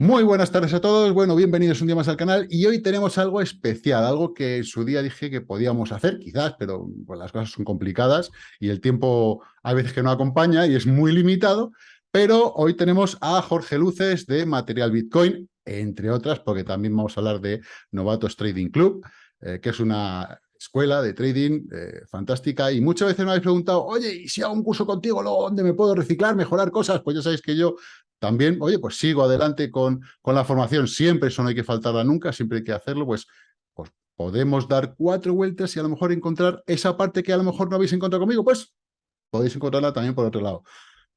Muy buenas tardes a todos, bueno, bienvenidos un día más al canal y hoy tenemos algo especial, algo que en su día dije que podíamos hacer, quizás, pero las cosas son complicadas y el tiempo a veces que no acompaña y es muy limitado, pero hoy tenemos a Jorge Luces de Material Bitcoin, entre otras, porque también vamos a hablar de Novatos Trading Club, eh, que es una escuela de trading eh, fantástica y muchas veces me habéis preguntado, oye, ¿y si hago un curso contigo, dónde me puedo reciclar, mejorar cosas? Pues ya sabéis que yo también, oye, pues sigo adelante con, con la formación, siempre eso no hay que faltarla nunca, siempre hay que hacerlo, pues, pues podemos dar cuatro vueltas y a lo mejor encontrar esa parte que a lo mejor no habéis encontrado conmigo, pues podéis encontrarla también por otro lado.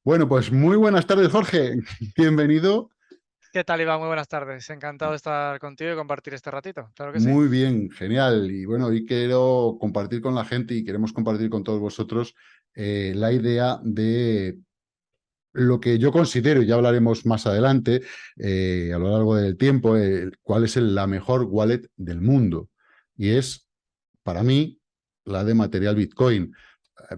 Bueno, pues muy buenas tardes, Jorge. Bienvenido. ¿Qué tal, Iván? Muy buenas tardes. Encantado de estar contigo y compartir este ratito. Muy bien, genial. Y bueno, hoy quiero compartir con la gente y queremos compartir con todos vosotros eh, la idea de lo que yo considero, y ya hablaremos más adelante, eh, a lo largo del tiempo, cuál es la mejor wallet del mundo. Y es, para mí, la de material Bitcoin.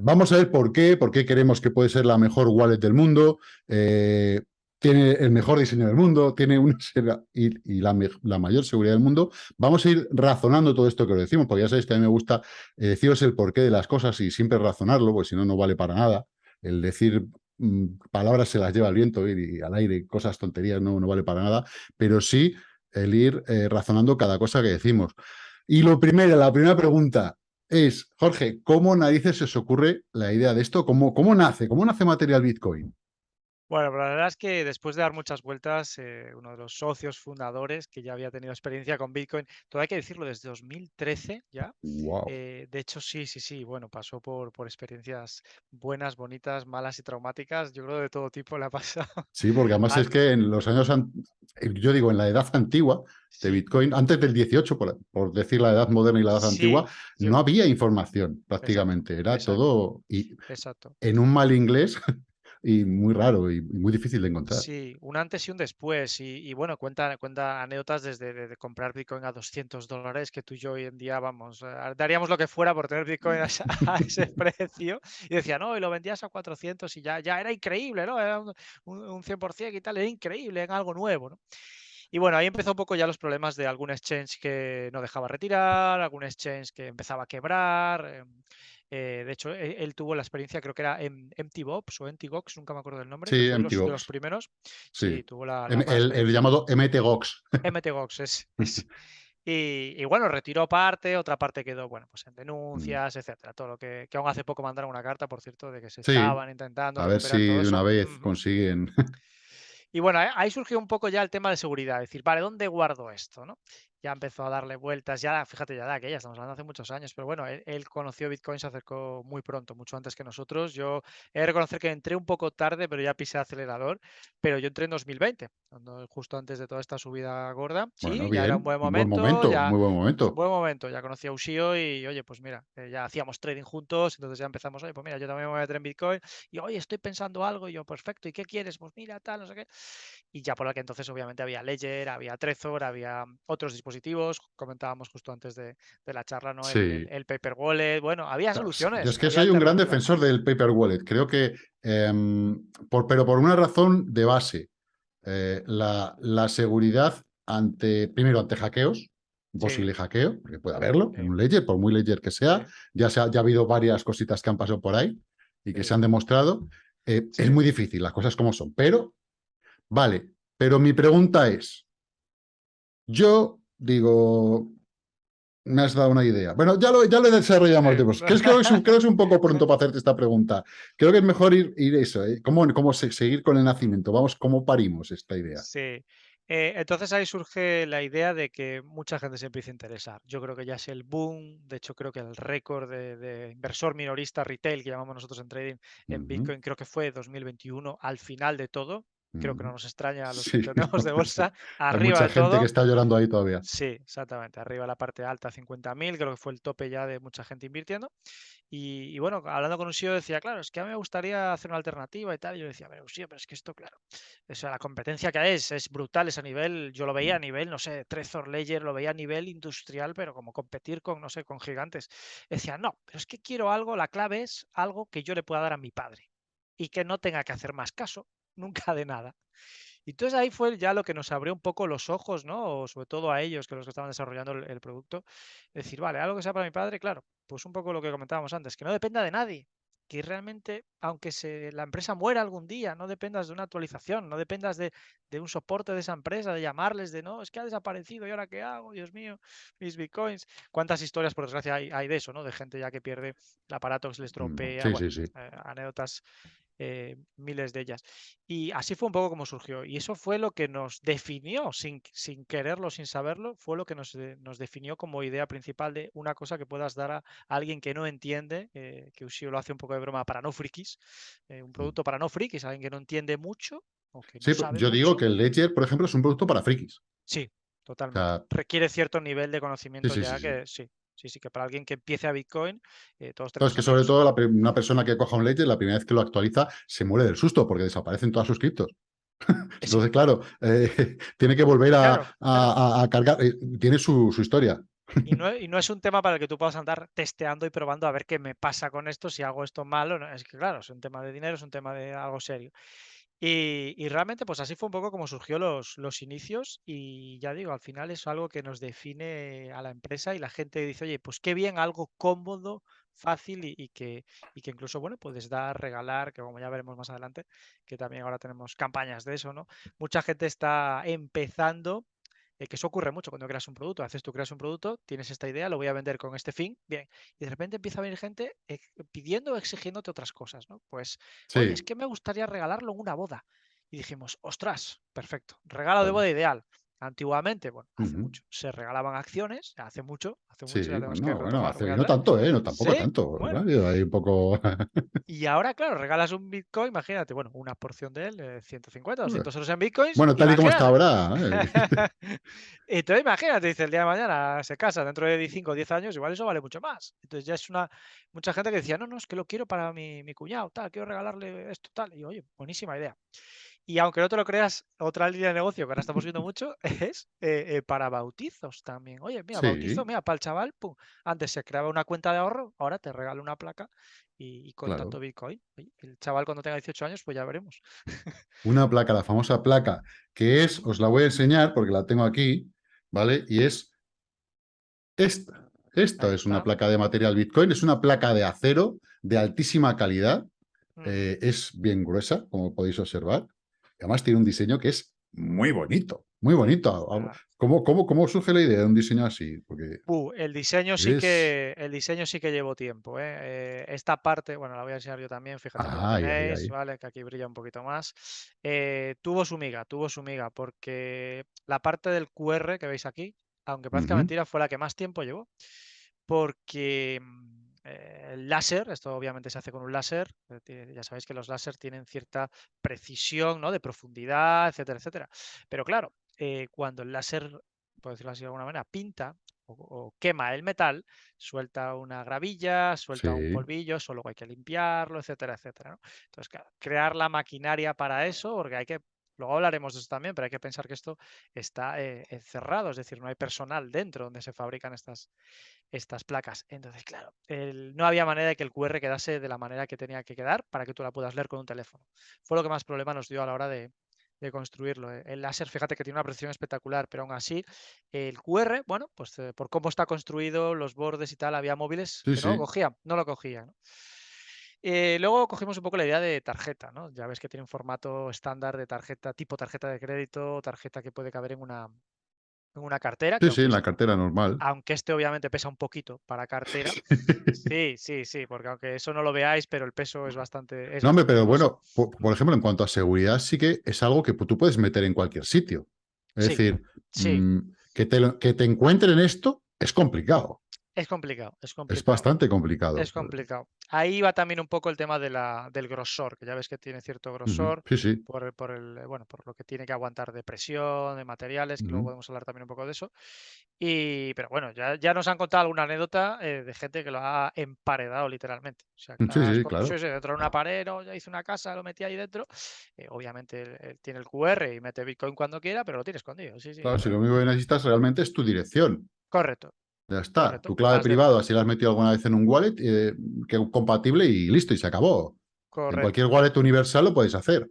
Vamos a ver por qué, por qué queremos que puede ser la mejor wallet del mundo, eh, tiene el mejor diseño del mundo, tiene una y, y la, mayor seguridad del mundo. Vamos a ir razonando todo esto que os decimos, porque ya sabéis que a mí me gusta eh, deciros el porqué de las cosas y siempre razonarlo, porque si no, no vale para nada. El decir Mm, palabras se las lleva el viento y, al aire, cosas, tonterías, no, no vale para nada, pero sí el ir eh, razonando cada cosa que decimos. Y lo primero, la primera pregunta es, Jorge, ¿cómo narices se os ocurre la idea de esto? ¿Cómo, cómo nace? ¿Cómo nace Material Bitcoin? Bueno, la verdad es que después de dar muchas vueltas, eh, uno de los socios fundadores que ya había tenido experiencia con Bitcoin, todo hay que decirlo, desde 2013 ya. Eh, de hecho, sí, sí, sí, bueno, pasó por, por experiencias buenas, bonitas, malas y traumáticas. Yo creo de todo tipo le ha pasado. Sí, porque además es que en los años, eh, yo digo, en la edad antigua de Bitcoin, antes del 18, por, decir la edad moderna y la edad antigua, no había información prácticamente. Era todo y exacto. en un mal inglés y muy raro y, muy difícil de encontrar. Sí, un antes y un después. Y, bueno, cuenta, cuenta anécdotas desde de, comprar Bitcoin a 200 dólares, que tú y yo hoy en día, vamos, eh, daríamos lo que fuera por tener Bitcoin a, ese precio. Y decía, no, y lo vendías a 400 y ya, ya era increíble, ¿no? Era un, un 100% y tal, era increíble, en algo nuevo, ¿no? Y bueno, ahí empezó un poco ya los problemas de algún exchange que no dejaba retirar, algún exchange que empezaba a quebrar. Em, eh, de hecho, e, él, tuvo la experiencia, creo que era MTBox o MTGox, nunca me acuerdo del nombre. Sí. Los, los, primeros. Sí, tuvo la. el, llamado MTGox. MTGox, es. Y, bueno, retiró parte, otra parte quedó, bueno, pues en mm. denuncias, etcétera. Todo lo que, que aún hace poco mandaron una carta, por cierto, de que se estaban intentando. A ver si de una vez consiguen. Y bueno, ahí surgió un poco ya el tema de seguridad, decir, vale, ¿dónde guardo esto? ¿no? Ya empezó a darle vueltas, ya, fíjate, ya de aquella, estamos hablando hace muchos años, pero bueno, él, conoció Bitcoin, se acercó muy pronto, mucho antes que nosotros. Yo he de reconocer que entré un poco tarde, pero ya pisé acelerador, pero yo entré en 2020, justo antes de toda esta subida gorda. Sí, ya era un buen momento. Buen momento muy buen momento. Buen momento, ya conocí a Ushio y, oye, pues mira, eh, ya hacíamos trading juntos, entonces ya empezamos, oye, pues mira, yo también me voy a meter en Bitcoin y, oye, estoy pensando algo, y yo, perfecto, ¿y qué quieres? Pues mira, tal, no sé qué. Y ya por que entonces obviamente había Ledger, había Trezor, había otros dispositivos, comentábamos justo antes de, la charla, ¿no? El, paper wallet, bueno, había soluciones. Yo es que soy un gran defensor del paper wallet. Creo que, em, por, pero por una razón de base, eh, la, la, seguridad ante, primero, ante hackeos, posible hackeo, porque puede haberlo, en un ledger, por muy ledger que sea, ya, se ha, ya ha habido varias cositas que han pasado por ahí y que se han demostrado. Eh, es muy difícil, las cosas como son, pero, vale, pero mi pregunta es, yo digo, me has dado una idea. Bueno, ya lo, ya lo desarrollamos. Creo, que es un, creo que es un poco pronto para hacerte esta pregunta. Creo que es mejor ir, ir eso, ¿eh? ¿Cómo, ¿Cómo, seguir con el nacimiento? Vamos, ¿cómo parimos esta idea? Sí. Eh, entonces ahí surge la idea de que mucha gente se empieza a interesar. Yo creo que ya es el boom, de hecho creo que el récord de, inversor minorista retail que llamamos nosotros en trading en Bitcoin, creo que fue 2021 al final de todo, creo que no nos extraña a los que tenemos de bolsa. Arriba Hay mucha gente que está llorando ahí todavía. Sí, exactamente. Arriba la parte alta, 50.000, creo que fue el tope ya de mucha gente invirtiendo. Y, bueno, hablando con un CEO decía, claro, es que a mí me gustaría hacer una alternativa y tal. Y yo decía, pero sí, pero es que esto, claro, o sea, la competencia que es es brutal, es a nivel, yo lo veía a nivel, no sé, Trezor Ledger, lo veía a nivel industrial, pero como competir con, no sé, con gigantes. Decía, no, pero es que quiero algo, la clave es algo que yo le pueda dar a mi padre y que no tenga que hacer más caso nunca de nada. Y entonces ahí fue ya lo que nos abrió un poco los ojos, ¿no? O sobre todo a ellos, que los que estaban desarrollando el, el producto. Decir, vale, algo que sea para mi padre, claro, pues un poco lo que comentábamos antes, que no dependa de nadie que realmente, aunque se, la empresa muera algún día, no dependas de una actualización, no dependas de, de, un soporte de esa empresa, de llamarles, de no, es que ha desaparecido y ahora qué hago, Dios mío, mis bitcoins. ¿Cuántas historias, por desgracia, hay, hay de eso, ¿no? De gente ya que pierde el aparato, que se les Mm, tropea, Sí, bueno, sí, sí. eh, anécdotas eh, miles de ellas. Y así fue un poco como surgió. Y eso fue lo que nos definió, sin, sin quererlo, sin saberlo, fue lo que nos, eh, nos, definió como idea principal de una cosa que puedas dar a, alguien que no entiende, eh, que Ushio lo hace un poco de broma para no frikis, eh, un Mm. producto para no frikis, alguien que no entiende mucho o que no Sí, sabe yo mucho. digo que el Ledger, por ejemplo, es un producto para frikis. Sí, O totalmente. sea, Requiere cierto nivel de conocimiento sí, sí, ya sí, sí. que sí. Sí, sí, que para alguien que empiece a Bitcoin, eh, todos tenemos es que sobre todo la una persona que coja un Ledger, la primera vez que lo actualiza, se muere del susto porque desaparecen todas sus criptos. Entonces, claro, eh, tiene que volver a, claro, a- claro. a- a cargar. eh, tiene su, su historia. Y no, y no es un tema para el que tú puedas andar testeando y probando a ver qué me pasa con esto, si hago esto mal o no. Es que, claro, es un tema de dinero, es un tema de algo serio. Y, realmente, pues así fue un poco como surgió los, los inicios. Y ya digo, al final es algo que nos define a la empresa y la gente dice, oye, pues qué bien, algo cómodo, fácil y, y que, y que incluso, bueno, puedes dar, regalar, que como ya veremos más adelante, que también ahora tenemos campañas de eso, ¿no? Mucha gente está empezando eh, que eso ocurre mucho cuando creas un producto. Haces tú creas un producto, tienes esta idea, lo voy a vender con este fin, bien. Y de repente empieza a venir gente eh, pidiendo o exigiéndote otras cosas, ¿no? Pues, oye, es que me gustaría regalarlo en una boda. Y dijimos, ostras, perfecto, regalo de boda ideal. Antiguamente, bueno, hace mucho, se regalaban acciones, hace mucho, hace mucho, ya que bueno, hace no tanto, ¿eh? No, tampoco Sí, tanto. bueno, ¿verdad? Hay un poco. y ahora, claro, regalas un Bitcoin, imagínate, bueno, una porción de él, eh, 150, 200 euros en Bitcoins, Bueno, tal y como está ahora. ¿eh? Entonces, imagínate, dice el día de mañana se casa dentro de 5 o 10 años, igual eso vale mucho más. Entonces ya es una mucha gente que decía, no, no, es que lo quiero para mi, mi cuñado, tal, quiero regalarle esto, tal. Y oye, buenísima idea. Y aunque no te lo creas, otra línea de negocio que ahora estamos viendo mucho es eh, eh, para bautizos también. Oye, mira, bautizo, mira, para el chaval, pum, antes se creaba una cuenta de ahorro, ahora te regalo una placa y, y con claro. tanto Bitcoin. Oye, el chaval cuando tenga 18 años, pues ya veremos. Una placa, la famosa placa, que es, os la voy a enseñar porque la tengo aquí, ¿vale? Y es esta. Esta es una placa de material Bitcoin, es una placa de acero de altísima calidad, eh, es bien gruesa, como podéis observar. Y además tiene un diseño que es muy bonito, muy bonito. Ah, ¿Cómo, cómo, cómo surge la idea de un diseño así? Porque Uh, el diseño sí es... que el diseño sí que llevó tiempo, ¿eh? Eh, esta parte, bueno, la voy a enseñar yo también, fíjate que Ay, ay, tenéis. ¿vale? Que aquí brilla un poquito más. Eh, tuvo su miga, tuvo su miga, porque la parte del QR que veis aquí, aunque parezca mentira, fue la que más tiempo llevó. Porque mm, eh, el láser, esto obviamente se hace con un láser, eh, ya sabéis que los láser tienen cierta precisión, ¿no? De profundidad, etcétera, etcétera. Pero claro, eh, cuando el láser, por decirlo así de alguna manera, pinta o, o quema el metal, suelta una gravilla, suelta un polvillo, eso luego hay que limpiarlo, etcétera, etcétera. ¿no? Entonces, claro, crear la maquinaria para eso, porque hay que, luego hablaremos de eso también, pero hay que pensar que esto está eh, encerrado, es decir, no hay personal dentro donde se fabrican estas, estas placas. Entonces, claro, el- no había manera de que el QR quedase de la manera que tenía que quedar para que tú la puedas leer con un teléfono. Fue lo que más problema nos dio a la hora de, de construirlo. eh. El láser, fíjate que tiene una precisión espectacular, pero aún así, el QR, bueno, pues eh, por cómo está construido, los bordes y tal, había móviles sí, que no lo cogían, no lo cogían. ¿no? Eh, luego cogimos un poco la idea de tarjeta, ¿no? Ya ves que tiene un formato estándar de tarjeta, tipo tarjeta de crédito, tarjeta que puede caber en una, en una cartera, Sí, sí, en la cartera normal. aunque este obviamente pesa un poquito para cartera. Sí, sí, sí, porque aunque eso no lo veáis, pero el peso es bastante. Es No, hombre, pero bueno, por, por ejemplo, en cuanto a seguridad, sí que es algo que tú puedes meter en cualquier sitio. Es Sí, decir, sí, mm, que, te, que te encuentren esto es complicado. Es complicado, es Es complicado. bastante complicado. Es complicado. Ahí va también un poco el tema de la, del grosor, que ya ves que tiene cierto grosor Sí, sí. por por el, eh, bueno, por lo que tiene que aguantar de presión, de materiales, que luego podemos hablar también un poco de eso. Y, pero bueno, ya, ya nos han contado alguna anécdota eh, de gente que lo ha emparedado literalmente. O sea, que Sí, sí, claro. dentro de una pared, o ya hice una casa, lo metí ahí dentro. Eh, obviamente él- él tiene el QR y mete Bitcoin cuando quiera, pero lo tiene escondido. Sí, sí. Claro, si lo único que necesitas realmente es tu dirección. Correcto, Ya está. correcto. Tu clave privada, si la has metido alguna vez en un wallet, eh, que es compatible y listo, y se acabó. En cualquier wallet universal lo puedes hacer.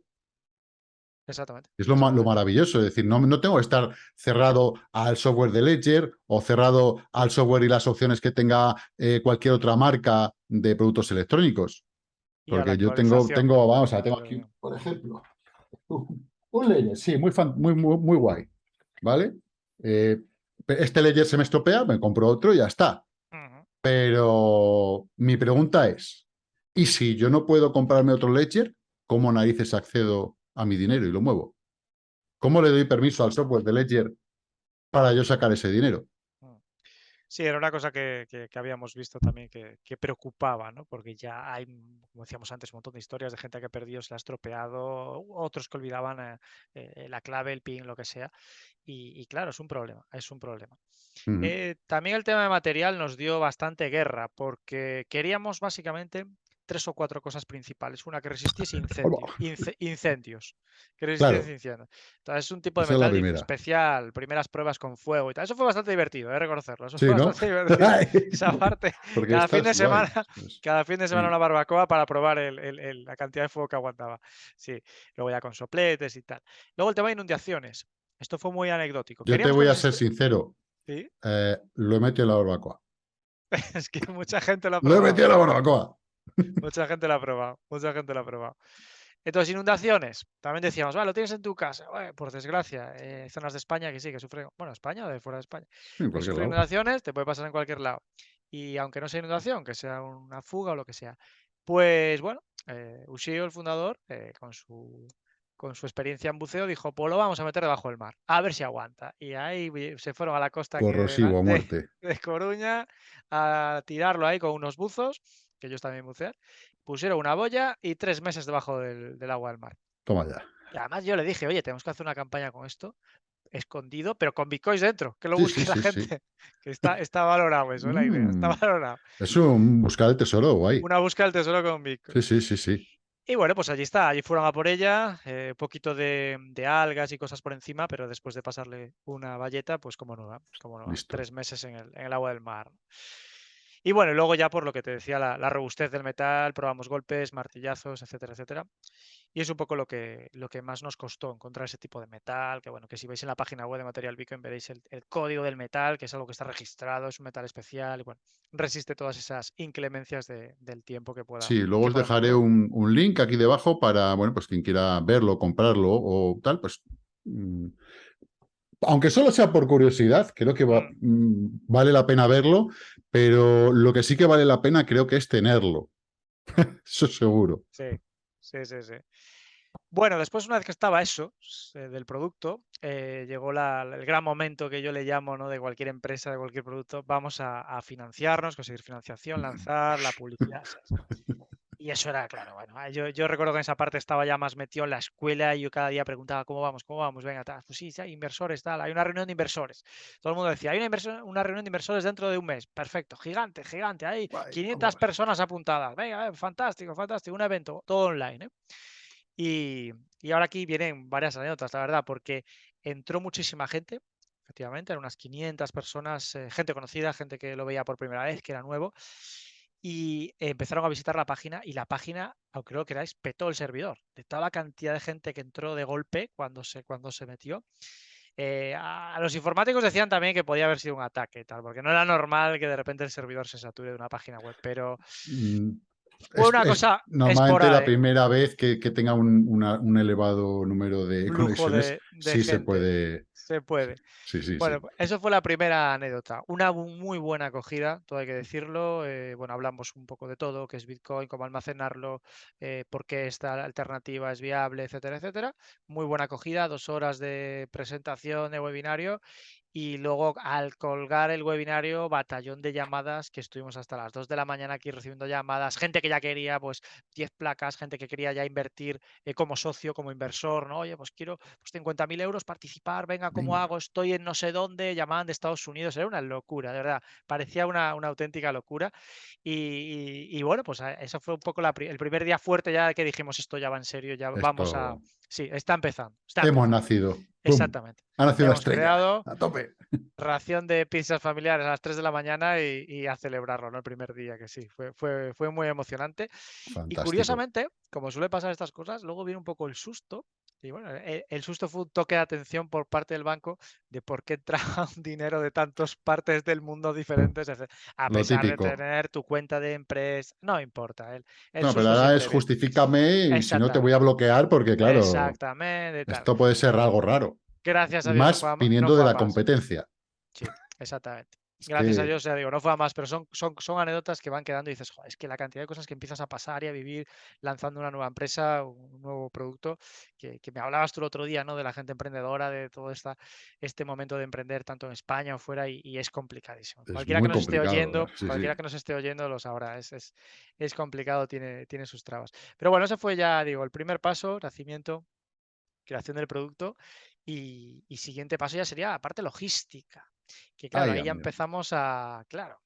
Exactamente. Es lo, lo maravilloso, es decir, no, no, tengo que estar cerrado al software de Ledger o cerrado al software y las opciones que tenga eh, cualquier otra marca de productos electrónicos. Porque yo tengo, tengo, vamos a tengo aquí, por ejemplo, un Ledger, sí, muy, muy, muy, muy guay, ¿vale? Eh, este Ledger se me estropea, me compro otro y ya está. Pero mi pregunta es, ¿y si yo no puedo comprarme otro Ledger, cómo narices accedo a mi dinero y lo muevo? ¿Cómo le doy permiso al software de Ledger para yo sacar ese dinero? Sí, era una cosa que, habíamos visto también que, preocupaba, ¿no? Porque ya hay, como decíamos antes, un montón de historias de gente que ha perdido, se la ha estropeado, otros que olvidaban eh, eh, la clave, el PIN, lo que sea. Y, claro, es un problema, es un problema. Eh, también el tema de material nos dio bastante guerra porque queríamos básicamente tres o cuatro cosas principales. Una que resistiese incendios. Que resistiese incendios. Entonces es un tipo de metal especial, primeras pruebas con fuego y tal. Eso fue bastante divertido, ¿eh? reconocerlo. Eso fue bastante divertido. Esa parte. cada fin de semana, pues. cada fin de semana una barbacoa para probar la cantidad de fuego que aguantaba. Sí. Luego ya con sopletes y tal. Luego el tema de inundaciones. Esto fue muy anecdótico. Yo te voy a ser sincero. Eh, lo he metido en la barbacoa. es que mucha gente lo ha Lo he metido en la barbacoa. Mucha gente lo ha probado. Mucha gente lo ha probado. Entonces, inundaciones. También decíamos, vale, lo tienes en tu casa. por desgracia, eh, zonas de España que sí, que sufren. Bueno, España o de fuera de España. inundaciones, te puede pasar en cualquier lado. Y aunque no sea inundación, que sea una fuga o lo que sea. Pues bueno, eh, Ushio, el fundador, eh, con su con su experiencia en buceo, dijo, pues lo vamos a meter debajo del mar, a ver si aguanta. Y ahí se fueron a la costa Corrosivo, de, muerte. de, Coruña a tirarlo ahí con unos buzos, que ellos también bucean. Pusieron una boya y tres meses debajo del, agua del mar. Toma ya. Y además yo le dije, oye, tenemos que hacer una campaña con esto, escondido, pero con bitcoins dentro, que lo busque la gente. Que está, está valorado eso, la idea, está mm. valorado. Es un buscar el tesoro, guay. Una búsqueda del tesoro con bitcoin. Sí, sí, sí, sí. Y bueno, pues allí está, allí fueron a por ella, un eh, poquito de, algas y cosas por encima, pero después de pasarle una valleta, pues como nueva, pues como tres meses en el, en el, agua del mar. Y bueno, luego ya por lo que te decía, la, la, robustez del metal, probamos golpes, martillazos, etcétera, etcétera. Y es un poco lo que, lo que más nos costó encontrar ese tipo de metal, que bueno, que si veis en la página web de Material Bitcoin veréis el, código del metal, que es algo que está registrado, es un metal especial, y bueno, resiste todas esas inclemencias del tiempo que pueda. Sí, luego os dejaré un, link aquí debajo para, bueno, pues quien quiera verlo, comprarlo o tal, pues... Mm, aunque solo sea por curiosidad, creo que mm. Mm, vale la pena verlo, pero lo que sí que vale la pena creo que es tenerlo. Eso seguro. Sí, sí, sí, sí. Bueno, después una vez que estaba eso eh, del producto, eh, llegó el gran momento que yo le llamo ¿no? de cualquier empresa, de cualquier producto, vamos a, financiarnos, conseguir financiación, lanzar la publicidad. Y eso era, claro, bueno, ah, yo, yo, recuerdo que en esa parte estaba ya más metido en la escuela y yo cada día preguntaba, ¿cómo vamos? ¿Cómo vamos? Venga, tal. Pues sí, inversores, tal. Hay una reunión de inversores. Todo el mundo decía, hay una, una reunión de inversores dentro de un mes. Perfecto, gigante, gigante. Hay 500 personas apuntadas. Venga, eh, fantástico, fantástico. Un evento, todo online. ¿eh? Y, y ahora aquí vienen varias anécdotas, la verdad, porque entró muchísima gente, efectivamente, eran unas 500 personas, eh, gente conocida, gente que lo veía por primera vez, que era nuevo y empezaron a visitar la página y la página, aunque lo queráis, petó el servidor. De toda la cantidad de gente que entró de golpe cuando se, cuando se metió. Eh, a los informáticos decían también que podía haber sido un ataque, tal, porque no era normal que de repente el servidor se sature de una página web, pero una cosa. normalmente la primera vez que, tenga un, elevado número de conexiones, sí se puede se puede. Sí, sí, bueno, eso fue la primera anécdota. Una muy buena acogida, todo hay que decirlo. Eh, bueno, hablamos un poco de todo, qué es Bitcoin, cómo almacenarlo, eh, por qué esta alternativa es viable, etcétera, etcétera. Muy buena acogida, dos horas de presentación de webinario y luego al colgar el webinario, batallón de llamadas que estuvimos hasta las 2 de la mañana aquí recibiendo llamadas, gente que ya quería pues 10 placas, gente que quería ya invertir eh, como socio, como inversor, ¿no? Oye, pues quiero pues 50.000 euros participar, venga, ¿cómo hago? Estoy en no sé dónde, llamaban de Estados Unidos, era una locura, de verdad, parecía una, una auténtica locura. Y, bueno, pues eso fue un poco el primer día fuerte ya que dijimos esto ya va en serio, ya vamos a... Sí, está empezando. Hemos nacido. Exactamente. Ha nacido Hemos creado a tope. Ración de pizzas familiares a las 3 de la mañana y, a celebrarlo, ¿no? El primer día, que sí, fue, fue, fue muy emocionante. Y curiosamente, como suele pasar estas cosas, luego viene un poco el susto Y bueno, e, el, susto fue un toque de atención por parte del banco de por qué entraba un dinero de tantas partes del mundo diferentes, a pesar de tener tu cuenta de empresa, no importa. El, no, pero ahora es justifícame y si no te voy a bloquear porque claro, Exactamente, esto puede ser algo raro. Gracias a Dios. Más viniendo de la competencia. Sí, exactamente. Gracias a Dios, ya digo, no fue a más, pero son, son, son anécdotas que van quedando y dices, es que la cantidad de cosas que empiezas a pasar y a vivir lanzando una nueva empresa, un nuevo producto, que, me hablabas tú el otro día, ¿no? De la gente emprendedora, de todo esta, este momento de emprender tanto en España o fuera y, es complicadísimo. cualquiera que nos esté oyendo, cualquiera que nos esté oyendo lo sabrá, es, es, es complicado, tiene, tiene sus trabas. Pero bueno, ese fue ya, digo, el primer paso, nacimiento, creación del producto y, y siguiente paso ya sería la parte logística que claro, ahí ya empezamos a, claro,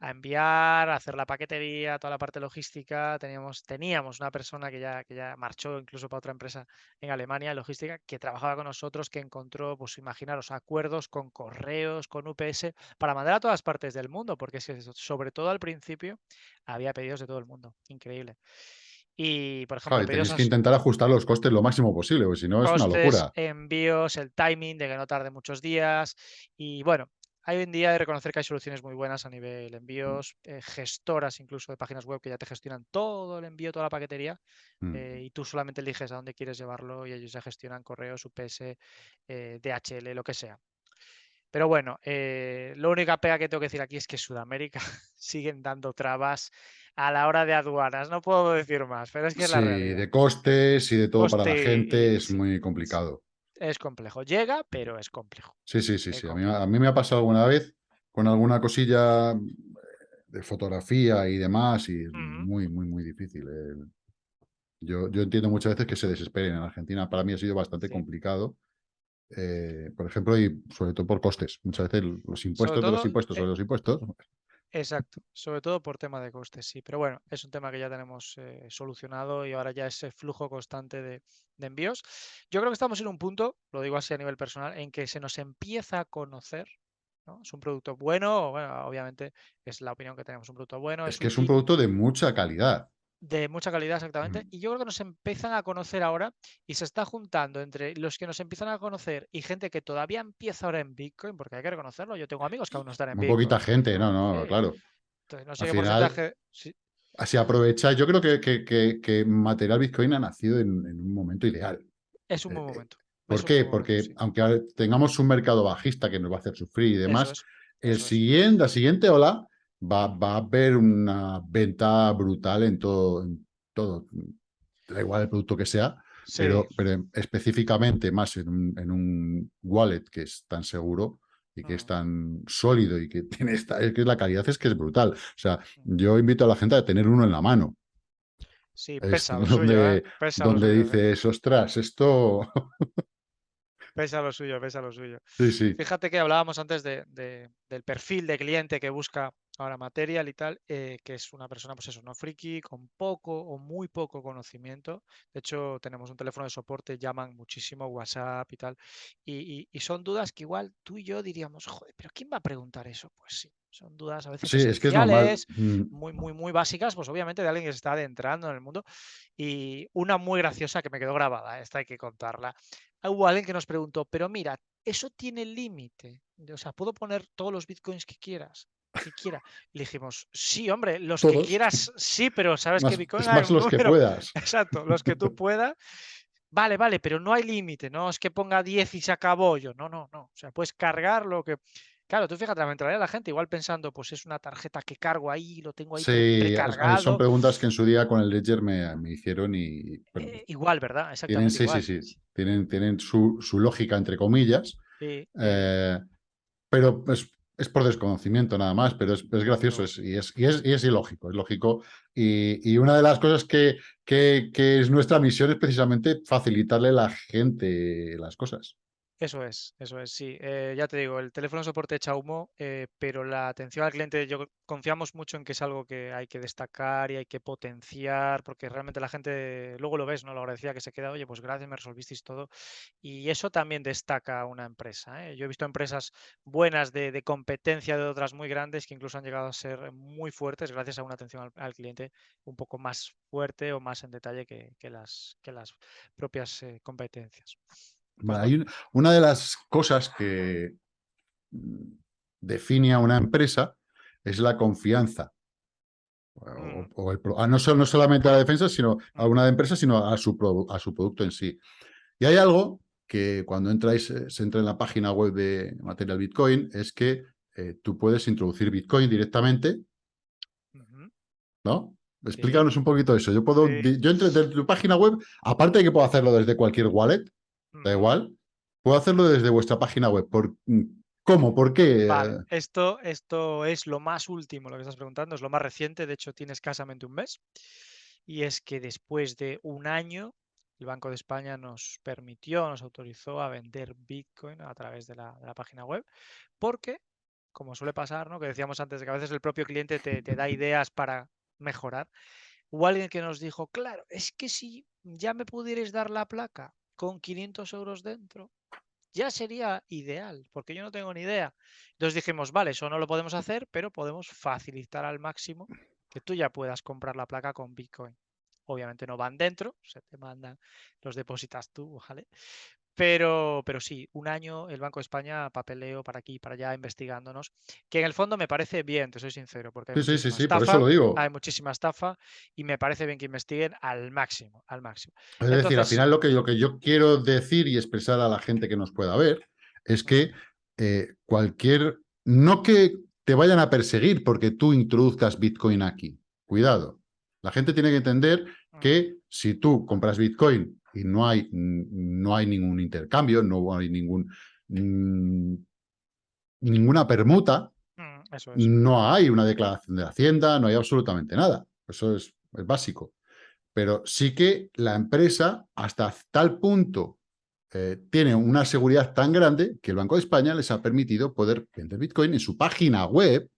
a enviar, a hacer la paquetería, toda la parte logística. Teníamos, teníamos una persona que ya, que ya marchó incluso para otra empresa en Alemania, logística, que trabajaba con nosotros, que encontró, pues imaginaros, acuerdos con correos, con UPS, para mandar a todas partes del mundo, porque es que sobre todo al principio había pedidos de todo el mundo. Increíble. Y, por ejemplo, tienes que intentar ajustar los costes lo máximo posible, porque si no es una locura. envíos, el timing de que no tarde muchos días. Y bueno, hoy en día que reconocer que hay soluciones muy buenas a nivel envíos, eh, gestoras incluso de páginas web que ya te gestionan todo el envío, toda la paquetería, mm. eh, y tú solamente eliges a dónde quieres llevarlo y ellos ya gestionan correos, UPS, eh, DHL, lo que sea. Pero bueno, eh, la única pega que tengo que decir aquí es que Sudamérica siguen dando trabas a la hora de aduanas. No puedo decir más, pero es que es la realidad. de costes y de todo para la gente es muy complicado. Es complejo. Llega, pero es complejo. Sí, sí, sí. sí. A, mí, me ha pasado alguna vez con alguna cosilla de fotografía y demás y es muy, muy, muy difícil. Eh. Yo, yo entiendo muchas veces que se desesperen en Argentina. Para mí ha sido bastante complicado eh, por ejemplo, y sobre todo por costes. Muchas veces los impuestos de los impuestos sobre los impuestos. Exacto, sobre todo por tema de costes, sí. Pero bueno, es un tema que ya tenemos eh, solucionado y ahora ya ese flujo constante de, envíos. Yo creo que estamos en un punto, lo digo así a nivel personal, en que se nos empieza a conocer. Es un producto bueno, bueno, obviamente es la opinión que tenemos, un producto bueno. Es, que es un producto de mucha calidad. De mucha calidad, exactamente. Y yo creo que nos empiezan a conocer ahora y se está juntando entre los que nos empiezan a conocer y gente que todavía empieza ahora en Bitcoin, porque hay que reconocerlo. Yo tengo amigos que aún no están en Muy Bitcoin. poquita gente, no, no, claro. Entonces, no sé Así aprovecha. Yo creo que, que, material Bitcoin ha nacido en, un momento ideal. Es un buen eh, momento. ¿Por qué? Porque aunque tengamos un mercado bajista que nos va a hacer sufrir y demás, el siguiente, la siguiente ola va, va a haber una venta brutal en todo, en todo. Da igual el producto que sea, pero, pero específicamente más en un, en un, wallet que es tan seguro y que es mm. tan sólido y que tiene esta, es que la calidad es que es brutal. O sea, mm. yo invito a la gente a tener uno en la mano. Sí, pesa donde, suyo, ¿eh? donde ¿eh? dices, ostras, esto... Pesa lo suyo, pesa lo suyo. Sí, sí. Fíjate que hablábamos antes de, del perfil de cliente que busca ahora material y tal, eh, que es una persona, pues eso, no friki, con poco o muy poco conocimiento. De hecho, tenemos un teléfono de soporte, llaman muchísimo, WhatsApp y tal. Y, son dudas que igual tú y yo diríamos, joder, pero ¿quién va a preguntar eso? Pues sí, son dudas a veces sí, es que es mm. muy, muy, muy básicas, pues obviamente de alguien que se está adentrando en el mundo. Y una muy graciosa que me quedó grabada, esta hay que contarla. Hubo alguien que nos preguntó, pero mira, eso tiene límite. O sea, puedo poner todos los bitcoins que quieras que quiera. Le dijimos, sí, hombre, los que quieras, sí, pero sabes que Bitcoin más los que puedas. Exacto, los que tú puedas. Vale, vale, pero no hay límite, no es que ponga 10 y se acabó yo. No, no, no. O sea, puedes cargar lo que. Claro, tú fíjate la mentalidad de la gente, igual pensando, pues es una tarjeta que cargo ahí, lo tengo ahí sí, precargado. son preguntas que en su día con el Ledger me, me hicieron y... Eh, igual, ¿verdad? Exactamente tienen, Sí, sí, sí. Tienen, tienen su, su lógica, entre comillas. Sí. Eh, pero pues, es por desconocimiento nada más, pero es, gracioso y, es, y, es, ilógico, es lógico. Y, una de las cosas que, que, es nuestra misión es precisamente facilitarle a la gente las cosas. Eso es, eso es, sí. Eh, ya te digo, el teléfono soporte echa humo, eh, pero la atención al cliente, yo confiamos mucho en que es algo que hay que destacar y hay que potenciar, porque realmente la gente, luego lo ves, ¿no? Lo agradecía que se queda, oye, pues gracias, me resolvisteis todo. Y eso también destaca una empresa. ¿eh? Yo he visto empresas buenas de, competencia de otras muy grandes que incluso han llegado a ser muy fuertes gracias a una atención al, cliente un poco más fuerte o más en detalle que, las, que las propias competencias. Hay una de las cosas que mm, define a una empresa es la confianza. O, mm. ah, no, no, solamente a la defensa, sino a mm. una empresa, sino a su, a su producto en sí. Y hay algo que cuando entráis, eh, se entra en la página web de Material Bitcoin, es que eh, tú puedes introducir Bitcoin directamente, ¿no? Explícanos un poquito eso. Yo puedo, yo entro desde tu página web, aparte de que puedo hacerlo desde cualquier wallet, Da igual. Puedo hacerlo desde vuestra página web. ¿Por, mm, ¿Cómo? ¿Por qué? Esto, esto es lo más último, lo que estás preguntando, es lo más reciente, de hecho tiene escasamente un mes. Y es que después de un año, el Banco de España nos permitió, nos autorizó a vender Bitcoin a través de la, página web, porque, como suele pasar, ¿no? que decíamos antes, que a veces el propio cliente te, te da ideas para mejorar. Hubo alguien que nos dijo, claro, es que si ya me pudierais dar la placa con 500 euros dentro, ya sería ideal, porque yo no tengo ni idea. Entonces dijimos, vale, eso no lo podemos hacer, pero podemos facilitar al máximo que tú ya puedas comprar la placa con Bitcoin. Obviamente no van dentro, se te mandan, los depositas tú, ¿vale? Pero, pero sí, un año el Banco de España papeleo para aquí y para allá investigándonos, que en el fondo me parece bien, te soy sincero, porque hay, sí, sí, estafa, por eso lo digo. hay muchísima estafa y me parece bien que investiguen al máximo, al máximo. Es decir, al final lo que, lo que yo quiero decir y expresar a la gente que nos pueda ver es que eh, cualquier, no que te vayan a perseguir porque tú introduzcas Bitcoin aquí, cuidado. La gente tiene que entender mm. que si tú compras Bitcoin y no hay, no hay ningún intercambio, no hay ningún, ninguna permuta, mm, no hay una declaración de Hacienda, no hay absolutamente nada. Eso es, básico. Pero sí que la empresa, hasta tal punto, eh, tiene una seguridad tan grande que el Banco de España les ha permitido poder vender Bitcoin en su página web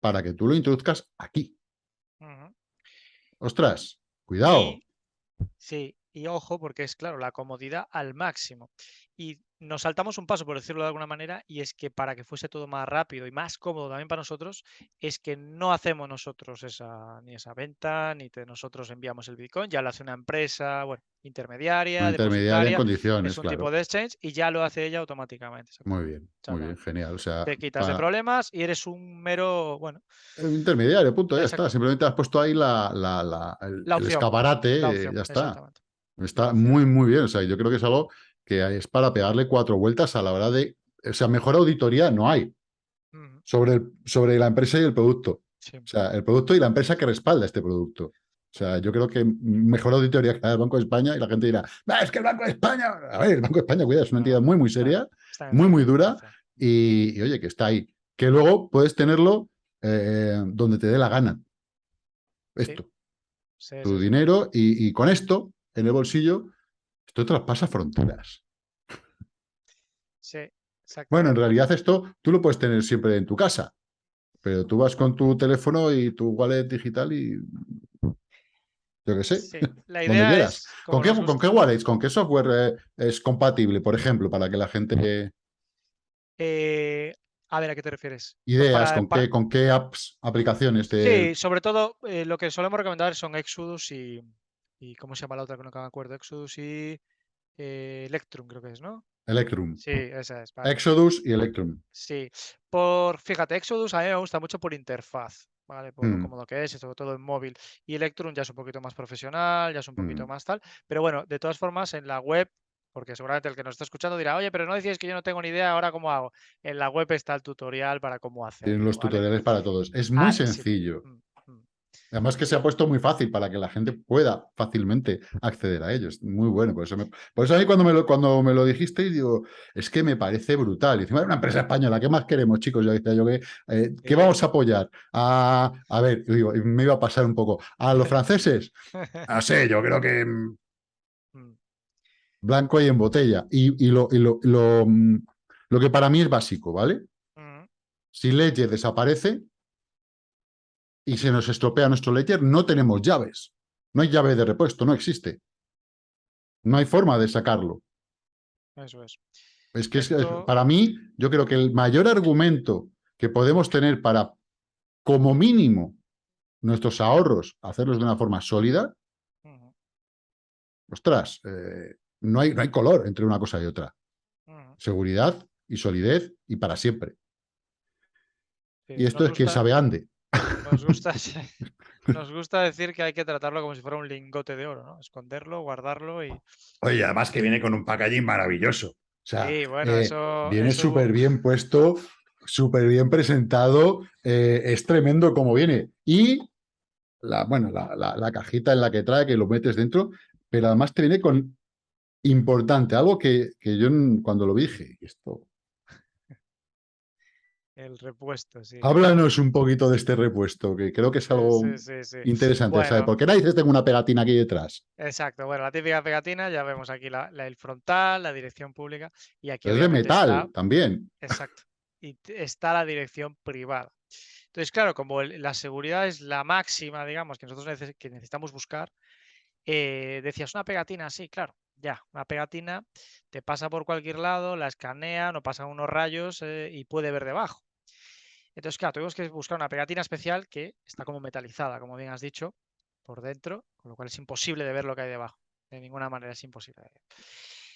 para que tú lo introduzcas aquí. Ostras, cuidado. Sí, y ojo, porque es claro, la comodidad al máximo. Y nos saltamos un paso, por decirlo de alguna manera, y es que para que fuese todo más rápido y más cómodo también para nosotros, es que no hacemos nosotros esa, ni esa venta, ni nosotros enviamos el Bitcoin, ya lo hace una empresa, bueno, intermediaria, intermediaria en condiciones, es un tipo de exchange y ya lo hace ella automáticamente. Muy bien, muy bien, genial. O sea, te quitas de problemas y eres un mero, bueno. Intermediario, punto, ya está. Simplemente has puesto ahí la, la, el, escaparate, ya está. Está muy, muy bien. O sea, yo creo que es algo que es para pegarle cuatro vueltas a la hora de... O sea, mejor auditoría no hay sobre, el, sobre la empresa y el producto. O sea, el producto y la empresa que respalda este producto. O sea, yo creo que mejor auditoría que el Banco de España y la gente dirá, es que el Banco de España... A ver, el Banco de España, cuidado, es una entidad muy, muy seria, muy, muy dura y, oye, que está ahí. Que luego puedes tenerlo eh, donde te dé la gana. Esto. tu dinero y, y con esto en el bolsillo esto traspasa fronteras. Sí, Bueno, en realidad esto tú lo puedes tener siempre en tu casa, pero tú vas con tu teléfono y tu wallet digital y yo qué sé, sí. La idea es, ¿Con, qué, ¿Con qué wallets, con qué software eh, es compatible, por ejemplo, para que la gente... Eh, a ver, ¿a qué te refieres? Ideas, ¿con, qué, ¿con qué apps, aplicaciones? Sí, sobre todo eh, lo que solemos recomendar son Exodus y, ¿Y cómo se llama la otra que no me acuerdo? Exodus y eh, Electrum, creo que es, ¿no? Electrum. Sí, esa es. Exodus y Electrum. Sí. Por, fíjate, Exodus a mí me gusta mucho por interfaz, ¿vale? Por lo mm. cómodo que es, sobre todo en móvil. Y Electrum ya es un poquito más profesional, ya es un poquito mm. más tal. Pero bueno, de todas formas, en la web, porque seguramente el que nos está escuchando dirá, oye, pero no decías que yo no tengo ni idea, ahora cómo hago. En la web está el tutorial para cómo hacer. Tienen los tutoriales para todos. Es muy ah, sencillo. Mm. Además que se ha puesto muy fácil para que la gente pueda fácilmente acceder a ellos. Muy bueno. Por eso, por eso a mí cuando me, lo, cuando me lo dijiste, digo, es que me parece brutal. Y encima es una empresa española, ¿qué más queremos, chicos? Yo decía yo que, eh, ¿qué vamos a apoyar? A, a ver, digo, me iba a pasar un poco. ¿A los franceses? No sé, yo creo que... Mm. Blanco y en botella. Y, lo, lo, mm, lo, que para mí es básico, ¿vale? Si Ledger desaparece y se nos estropea nuestro Ledger, no tenemos llaves. No hay llave de repuesto, no existe. No hay forma de sacarlo. Eso es. Es que para mí, yo creo que el mayor argumento que podemos tener para, como mínimo, nuestros ahorros, hacerlos de una forma sólida, ostras, eh, no, hay, no hay color entre una cosa y otra. Seguridad y solidez y para siempre. y esto es quien sabe ande. Nos gusta, nos gusta decir que hay que tratarlo como si fuera un lingote de oro, ¿no? Esconderlo, guardarlo y... Oye, además que viene con un packaging maravilloso. O sea, sí, bueno, eh, eso, viene súper bien puesto, súper bien presentado, eh, es tremendo como viene. Y la, bueno, la, cajita en la que trae, que lo metes dentro, pero además te viene con importante, algo que, que yo cuando lo dije, esto... El repuesto, sí. Háblanos un poquito de este repuesto, que creo que es algo interesante. ¿sabes? ¿Por qué narices tengo una pegatina aquí detrás? Exacto, bueno, la típica pegatina, ya vemos aquí la, el frontal, la dirección pública, y aquí Es de metal también. Exacto, y está la dirección privada. Entonces, claro, como la seguridad es la máxima, digamos, que nosotros que necesitamos buscar, eh, decías, una pegatina, sí, claro, ya, una pegatina te pasa por cualquier lado, la escanea, no pasa unos rayos eh, y puede ver debajo. Entonces, claro, tuvimos que buscar una pegatina especial que está como metalizada, como bien has dicho, por dentro, con lo cual es imposible de ver lo que hay debajo. De ninguna manera es imposible.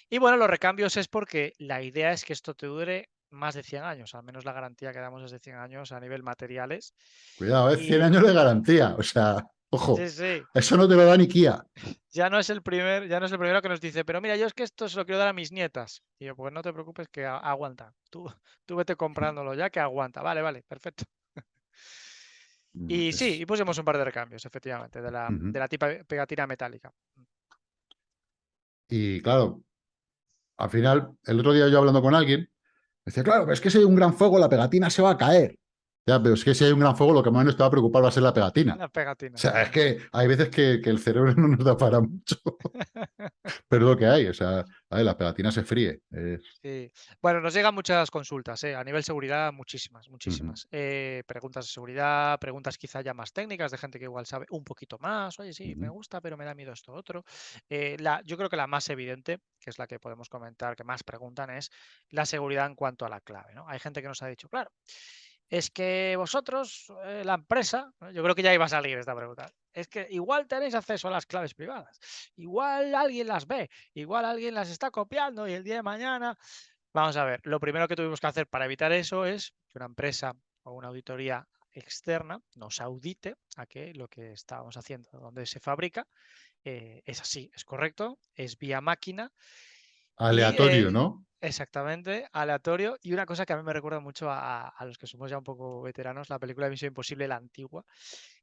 Y bueno, los recambios es porque la idea es que esto te dure más de 100 años, al menos la garantía que damos es de 100 años a nivel materiales. Cuidado, es 100 años de garantía, o sea, ojo, eso no te lo da ni Kia. Ya no es el primer, ya no es el primero que nos dice, pero mira, yo es que esto se lo quiero dar a mis nietas. Y yo, pues no te preocupes que aguanta. Tú, tú vete comprándolo ya que aguanta. Vale, vale, perfecto. Mm, y sí, y pusimos un par de recambios, efectivamente, de la, de la tipa pegatina metálica. Y claro, al final, el otro día yo hablando con alguien, decía, claro, pero es que si hay un gran fuego, la pegatina se va a caer. Ya, pero es que si hay un gran fuego, lo que más nos te va a preocupar va a ser la pegatina. La pegatina. O sea, es que hay veces que, el cerebro no nos da para mucho. pero lo que hay, o sea, la pegatina se fríe. Sí. Bueno, nos llegan muchas consultas, ¿eh? a nivel seguridad, muchísimas, muchísimas. Eh, preguntas de seguridad, preguntas quizá ya más técnicas, de gente que igual sabe un poquito más. Oye, sí, me gusta, pero me da miedo esto otro. Eh, la, yo creo que la más evidente, que es la que podemos comentar, que más preguntan, es la seguridad en cuanto a la clave. ¿no? Hay gente que nos ha dicho, claro es que vosotros, eh, la empresa, yo creo que ya iba a salir esta pregunta, es que igual tenéis acceso a las claves privadas, igual alguien las ve, igual alguien las está copiando y el día de mañana, vamos a ver, lo primero que tuvimos que hacer para evitar eso es que una empresa o una auditoría externa nos audite a que lo que estábamos haciendo, donde se fabrica, eh, es así, es correcto, es vía máquina. Aleatorio, ¿no? Exactamente, aleatorio. Y una cosa que a mí me recuerda mucho a, los que somos ya un poco veteranos, la película de Misión Imposible, la antigua,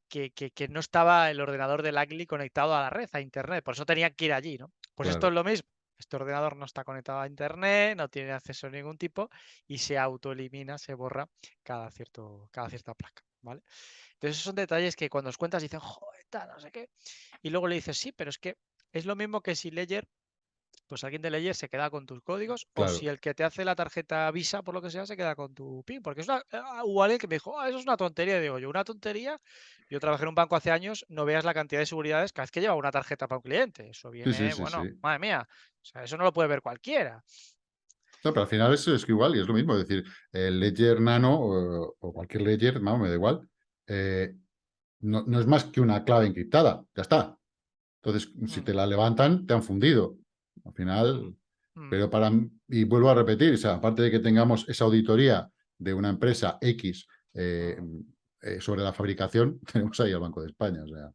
que, que, no estaba el ordenador del Agli conectado a la red, a Internet, por eso tenía que ir allí, ¿no? Pues esto es lo mismo. Este ordenador no está conectado a Internet, no tiene acceso a ningún tipo y se autoelimina, se borra cada, cierto, cada cierta placa, ¿vale? Entonces esos son detalles que cuando os cuentas dicen, joder, no sé qué. Y luego le dices, sí, pero es que es lo mismo que si Ledger pues alguien de Ledger se queda con tus códigos, o si el que te hace la tarjeta Visa, por lo que sea, se queda con tu PIN. Porque es una, ah, hubo alguien que me dijo, ah, eso es una tontería. Y digo, yo, una tontería. Yo trabajé en un banco hace años, no veas la cantidad de seguridades cada vez que lleva una tarjeta para un cliente. Eso viene, bueno, madre mía, o sea, eso no lo puede ver cualquiera. No, pero al final eso es igual, y es lo mismo, es decir, el Ledger Nano o, cualquier Ledger, vamos, me da igual, eh, no, no, es más que una clave encriptada, ya está. Entonces, si mm. te la levantan, te han fundido. Al final, mm. pero para, y vuelvo a repetir, o sea, aparte de que tengamos esa auditoría de una empresa X eh, eh, sobre la fabricación, tenemos ahí al Banco de España, o sea.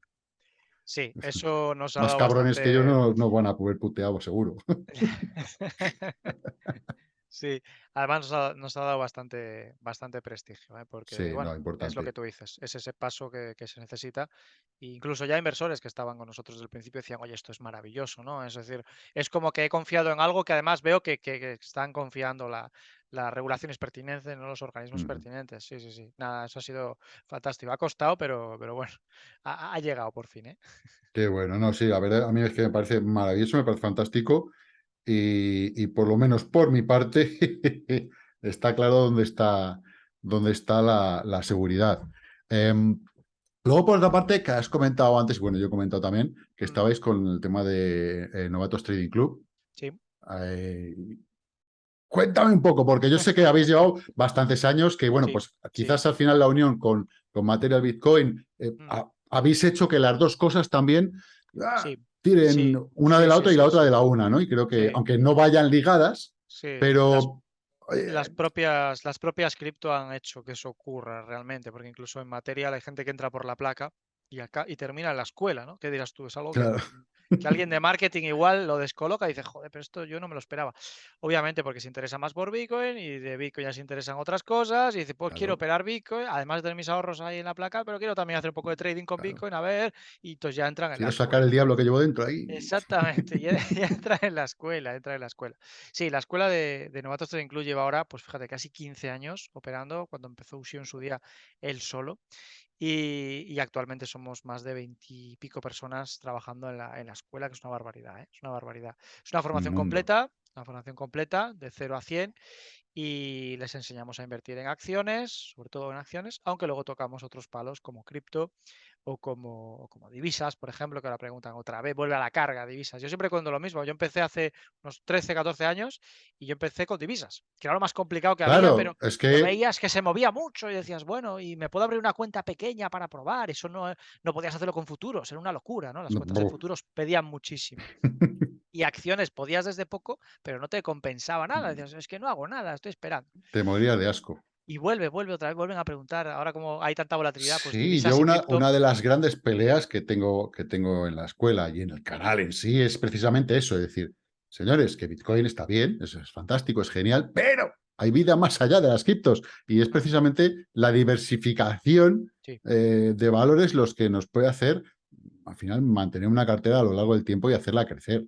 Sí, eso nos ha Más cabrones que yo no, no van a poder puteado, seguro. Sí, además nos ha, dado bastante, bastante prestigio, ¿eh? porque bueno, es lo que tú dices, es ese paso que, se necesita. E incluso ya inversores que estaban con nosotros desde el principio decían, oye, esto es maravilloso, ¿no? Es decir, es como que he confiado en algo que además veo que, están confiando la, las regulaciones pertinentes, no los organismos pertinentes. Sí, sí, sí. Nada, eso ha sido fantástico. Ha costado, pero, pero bueno, ha, llegado por fin, ¿eh? Qué bueno, no, sí, a ver, a mí es que me parece maravilloso, me parece fantástico. Y, por lo menos por mi parte está claro dónde está, dónde está la, seguridad. Em, luego, por otra parte, que has comentado antes, bueno, yo he comentado también, que estabais con el tema de eh, Novatos Trading Club. Sí. Eh, cuéntame un poco, porque yo sé que habéis llevado bastantes años, que bueno, pues quizás al final la unión con, con Material Bitcoin eh, mm. habéis hecho que las dos cosas también ah, tiren una de la otra y la otra de la una, ¿no? Y creo que, aunque no vayan ligadas, pero las propias, las propias cripto han hecho que eso ocurra realmente, porque incluso en material hay gente que entra por la placa y acá y termina en la escuela, ¿no? ¿Qué dirás tú? Es algo que, que, alguien de marketing igual lo descoloca y dice, joder, pero esto yo no me lo esperaba. Obviamente porque se interesa más por Bitcoin y de Bitcoin ya se interesan otras cosas y dice, pues quiero operar Bitcoin, además de tener mis ahorros ahí en la placa, pero quiero también hacer un poco de trading con Bitcoin, a ver, y entonces ya entran en quiero sacar el diablo que llevo dentro ahí. Exactamente, ya, entra en la escuela, entra en la escuela. Sí, la escuela de, de Novatos Trading Club lleva ahora, pues fíjate, casi 15 años operando, cuando empezó Usio en su día él solo. Y, actualmente somos más de veintipico personas trabajando en la, en la, escuela, que es una barbaridad, ¿eh? es una barbaridad. Es una formación completa, una formación completa de 0 a 100 y les enseñamos a invertir en acciones, sobre todo en acciones, aunque luego tocamos otros palos como cripto o como, como divisas, por ejemplo, que ahora preguntan otra vez, vuelve a la carga divisas. Yo siempre cuento lo mismo, yo empecé hace unos 13, 14 años y yo empecé con divisas, que era lo más complicado que había, pero es que... veías que se movía mucho y decías, bueno, y me puedo abrir una cuenta pequeña para probar, eso no, no podías hacerlo con futuros, era una locura, ¿no? Las cuentas de futuros pedían muchísimo. y acciones podías desde poco, pero no te compensaba nada, decías, es que no hago nada, estoy esperando. Te moría de asco. Y vuelve, vuelve otra vez, vuelven a preguntar. Ahora como hay tanta volatilidad, pues Sí, yo una, una de las grandes peleas que tengo, que tengo en la escuela y en el canal en sí es precisamente eso, es decir, señores, que Bitcoin está bien, eso es fantástico, es genial, pero hay vida más allá de las criptos y es precisamente la diversificación eh, de valores los que nos puede hacer, al final, mantener una cartera a lo largo del tiempo y hacerla crecer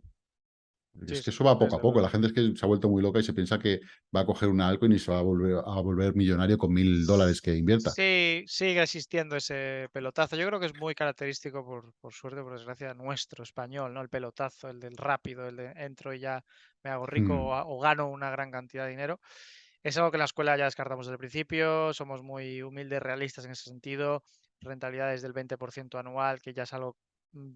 es que eso va poco a poco. La gente es que se ha vuelto muy loca y se piensa que va a coger una altcoin y se va a volver, a volver millonario con mil dólares que invierta. Sí, sigue existiendo ese pelotazo. Yo creo que es muy característico, por, por suerte, por desgracia, nuestro español, ¿no? El pelotazo, el del rápido, el de entro y ya me hago rico mm. o, gano una gran cantidad de dinero. Es algo que en la escuela ya descartamos desde el principio. Somos muy humildes, realistas en ese sentido. Rentabilidades del 20% anual, que ya es algo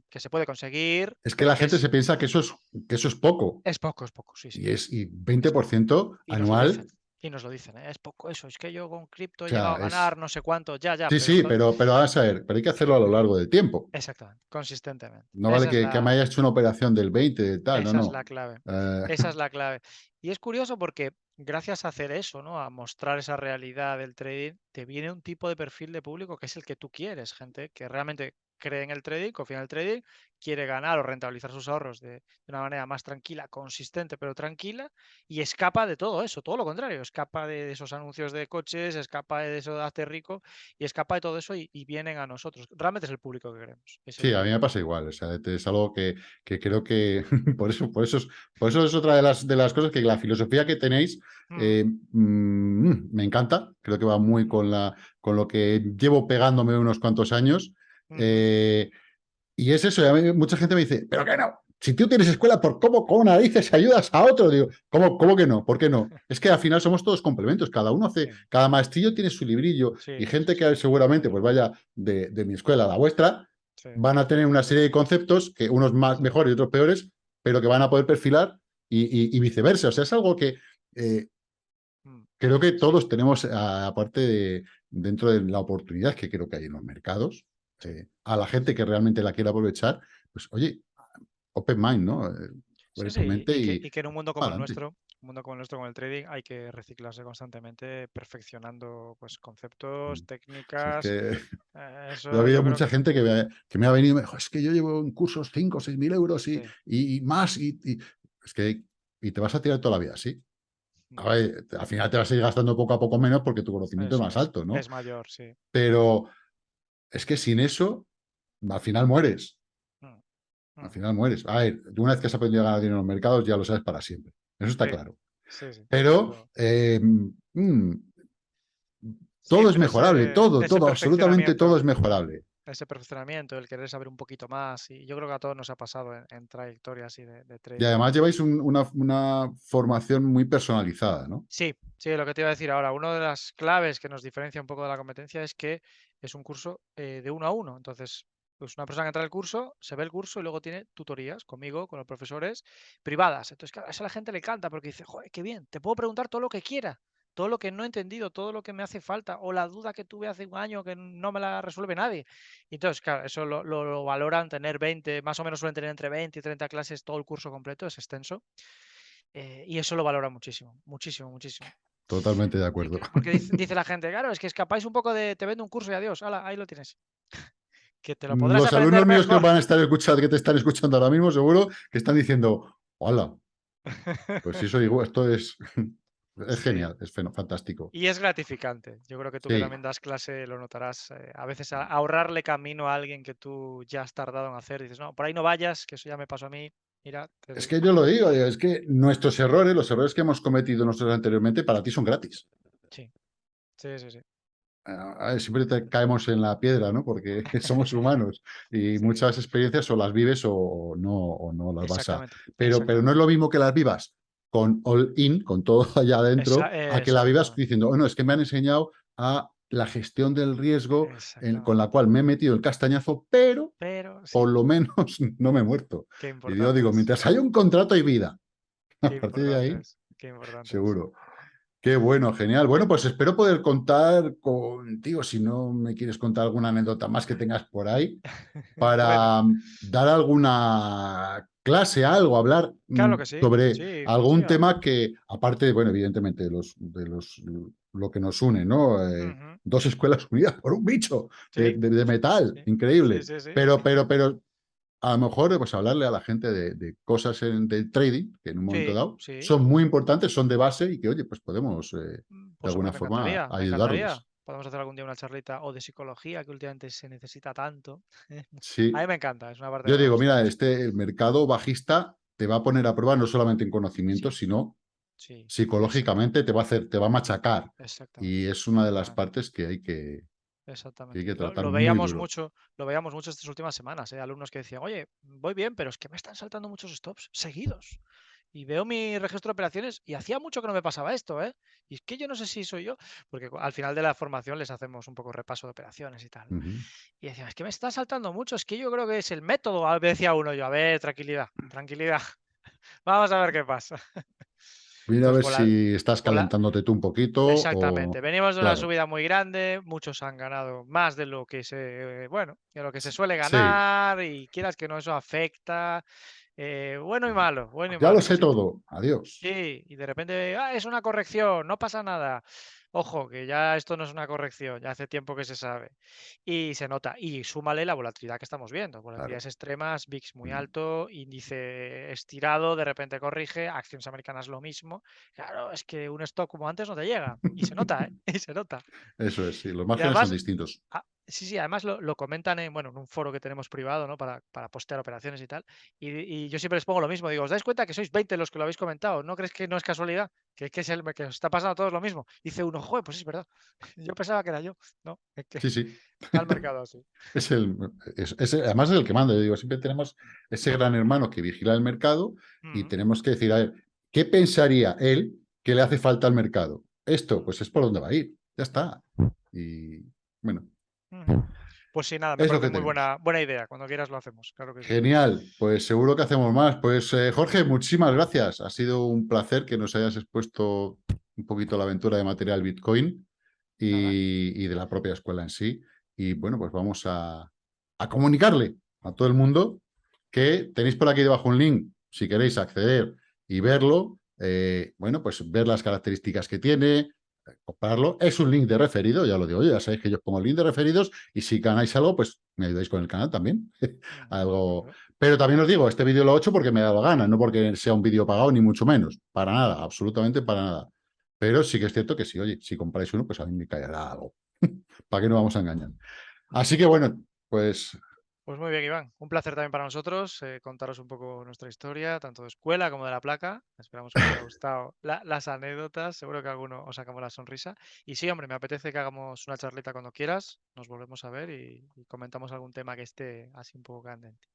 que se puede conseguir. Es que la gente se piensa que eso es, que eso es poco. Es poco, es poco, sí, sí. Y es y 20% anual. y nos lo dicen, ¿eh? es poco eso, es que yo con cripto he llegado a ganar no sé cuánto, ya, ya. Sí, sí, pero, pero vamos a ver, pero hay que hacerlo a lo largo del tiempo. Exactamente, consistentemente. No vale que, me hayas hecho una operación del 20, de tal, Esa no, es la clave. Eh. Esa es la clave. Y es curioso porque gracias a hacer eso, ¿no? A mostrar esa realidad del trading, te viene un tipo de perfil de público que es el que tú quieres, gente que realmente cree en el trading, confía en el trading, quiere ganar o rentabilizar sus ahorros de, una manera más tranquila, consistente, pero tranquila, y escapa de todo eso, todo lo contrario, escapa de, esos anuncios de coches, escapa de eso de hacer rico, y escapa de todo eso y, vienen a nosotros. Realmente es el público que queremos. sí, a mí me pasa igual, o sea, es algo que, creo que por eso, por eso, es, por eso es otra de las, de las cosas que la filosofía que tenéis mm. Eh, mm, me encanta, creo que va muy con, la, con lo que llevo pegándome unos cuantos años. Eh, y es eso, mucha gente me dice, pero qué no, si tú tienes escuela, ¿por cómo, cómo narices ayudas a otro? Digo, ¿cómo, ¿cómo que no? ¿Por qué no? Es que al final somos todos complementos, cada uno hace, cada maestrillo tiene su librillo y gente que seguramente pues vaya de, mi escuela a la vuestra, van a tener una serie de conceptos, que unos más mejores y otros peores, pero que van a poder perfilar y, viceversa. O sea, es algo que eh, mm. creo que todos tenemos, aparte de dentro de la oportunidad que creo que hay en los mercados, este, a la gente que realmente la quiera aprovechar, pues oye, open mind, ¿no? Eh, y, que, en un mundo como el nuestro, un mundo como el nuestro con el trading, hay que reciclarse constantemente, perfeccionando pues conceptos, mm. técnicas. Eh, yo ha habido mucha que... gente que me, que me, ha venido y me dijo, es que yo llevo en cursos 5 o 6 mil euros y, y, más, y, es que y te vas a tirar toda la vida así. Mm. al final te vas a ir gastando poco a poco menos porque tu conocimiento es más alto, ¿no? Es mayor, sí. Pero es que sin eso, al final mueres. Mm, al mm. final mueres. A ver, una vez que has aprendido a ganar dinero en los mercados, ya lo sabes para siempre. Eso está claro. Pero em, mm, todo es mejorable, todo, todo, absolutamente todo es mejorable. Ese perfeccionamiento, el querer saber un poquito más. Y yo creo que a todos nos ha pasado en, trayectorias así de, de, trading. Y además lleváis una, una, formación muy personalizada, ¿no? Sí, sí, lo que te iba a decir ahora. Una de las claves que nos diferencia un poco de la competencia es que es un curso eh, de uno a uno. Entonces, pues una persona que entra al curso, se ve el curso y luego tiene tutorías conmigo, con los profesores, privadas. Entonces, claro, eso a la gente le encanta porque dice, joder, qué bien, te puedo preguntar todo lo que quiera todo lo que no he entendido, todo lo que me hace falta o la duda que tuve hace un año que no me la resuelve nadie. Entonces, claro, eso lo, valoran tener 20, más o menos suelen tener entre 20 y 30 clases todo el curso completo, es extenso. Eh, y eso lo valora muchísimo, muchísimo, muchísimo. Totalmente de acuerdo. Porque dice, la gente, claro, es que escapáis un poco de te vendo un curso y adiós, ahí lo tienes. que te lo podrás Los alumnos míos que van a estar escuchando, que te están escuchando ahora mismo, seguro que están diciendo, hola. Pues eso digo, esto es es genial, es fantástico. Y es gratificante. Yo creo que tú que también das clase lo notarás. Eh, a veces ahorrarle camino a alguien que tú ya has tardado en hacer, dices, no, por ahí no vayas, que eso ya me pasó a mí. Mira, es que yo lo digo, es que nuestros errores, los errores que hemos cometido nosotros anteriormente, para ti son gratis. Sí, sí, sí. sí. siempre caemos en la piedra, ¿no? Porque somos humanos y muchas experiencias o las vives o no, o no las vas a... Pero, pero no es lo mismo que las vivas con all in, con todo allá adentro, a que la vivas diciendo, bueno, es que me han enseñado a la gestión del riesgo con la cual me he metido el castañazo, pero, por lo menos no me he muerto. Y yo digo, mientras haya un contrato hay vida. A partir de ahí, seguro. Qué bueno, genial. Bueno, pues espero poder contar contigo, si no me quieres contar alguna anécdota más que tengas por ahí, para dar alguna clase, algo, hablar mm, sobre algún tema que, aparte, bueno, evidentemente, de los, de los, lo que nos une, ¿no? Eh, dos escuelas unidas por un bicho de, metal, increíble. Pero, pero, pero, a lo mejor, pues hablarle a la gente de, cosas en, del trading, que en un momento dado son muy importantes, son de base y que, oye, pues podemos, eh, mm, de pues alguna forma, ayudarlos podemos hacer algún día una charlita o de psicología que últimamente se necesita tanto. Sí. A mí me encanta, es una parte Yo digo, mira, este mercado bajista te va a poner a prueba no solamente en conocimiento, sino psicológicamente te va a hacer, te va a machacar. Y es una de las partes que hay que, Exactamente. lo, veíamos mucho, lo veíamos mucho estas últimas semanas, ¿eh? alumnos que decían, oye, voy bien, pero es que me están saltando muchos stops seguidos y veo mi registro de operaciones y hacía mucho que no me pasaba esto, ¿eh? Y es que yo no sé si soy yo, porque al final de la formación les hacemos un poco repaso de operaciones y tal. Y decía, es que me está saltando mucho, es que yo creo que es el método. A decía uno yo, a ver, tranquilidad, tranquilidad. Vamos a ver qué pasa. Mira a ver si estás calentándote tú un poquito. Exactamente. Venimos de una subida muy grande, muchos han ganado más de lo que se, bueno, de lo que se suele ganar y quieras que no eso afecta. Eh, bueno y malo, bueno y ya lo sé todo, adiós. Sí, y de repente, ah, es una corrección, no pasa nada. Ojo, que ya esto no es una corrección, ya hace tiempo que se sabe. Y se nota. Y súmale la volatilidad que estamos viendo. Volatilidades extremas, VIX muy alto, índice estirado, de repente corrige, acciones americanas lo mismo. Claro, es que un stock como antes no te llega. Y se nota, ¿eh? Y se nota. Eso es, sí, los márgenes son distintos. Sí, sí, además lo, comentan en, bueno, en un foro que tenemos privado, ¿no? Para, para postear operaciones y tal. Y, yo siempre les pongo lo mismo. Digo, ¿os dais cuenta que sois 20 los que lo habéis comentado? ¿No crees que no es casualidad? Que, que es el que os está pasando a todos lo mismo. Dice uno, joder, pues es verdad. Yo pensaba que era yo. No, es que sí, sí. El mercado así. es el, es, además es el que manda. Yo digo, siempre tenemos ese gran hermano que vigila el mercado y tenemos que decir, a ver, ¿qué pensaría él que le hace falta al mercado? Esto, pues es por donde va a ir. Ya está. Y bueno. Pues sí, nada, me parece muy buena, buena idea. Cuando quieras lo hacemos, claro que Genial, pues seguro que hacemos más. Pues eh, Jorge, muchísimas gracias. Ha sido un placer que nos hayas expuesto un poquito la aventura de material Bitcoin y, de la propia escuela en sí. Y bueno, pues vamos a, comunicarle a todo el mundo que tenéis por aquí debajo un link, si queréis acceder y verlo, eh, bueno, pues ver las características que tiene, comprarlo. Es un link de referido, ya lo digo ya sabéis que yo pongo el link de referidos y si ganáis algo, pues me ayudáis con el canal también. algo... Pero también os digo, este vídeo lo he hecho porque me ha dado gana, no porque sea un vídeo pagado ni mucho menos. Para nada, absolutamente para nada. Pero sí que es cierto que si, oye, si compráis uno, pues a mí me caerá algo. ¿Para qué no vamos a engañar? Así que bueno, pues Pues muy bien, Iván. Un placer también para nosotros eh, contaros un poco nuestra historia, tanto de escuela como de la placa. Esperamos que os haya gustado las anécdotas. Seguro que alguno os sacamos la sonrisa. Y sí, hombre, me apetece que hagamos una charleta cuando quieras. Nos volvemos a ver y, comentamos algún tema que esté así un poco candente.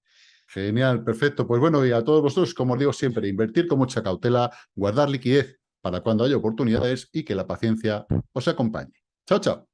Genial, perfecto. Pues bueno, y a todos vosotros, como os digo siempre, invertir con mucha cautela, guardar liquidez para cuando haya oportunidades y que la paciencia os acompañe. Chao, chao.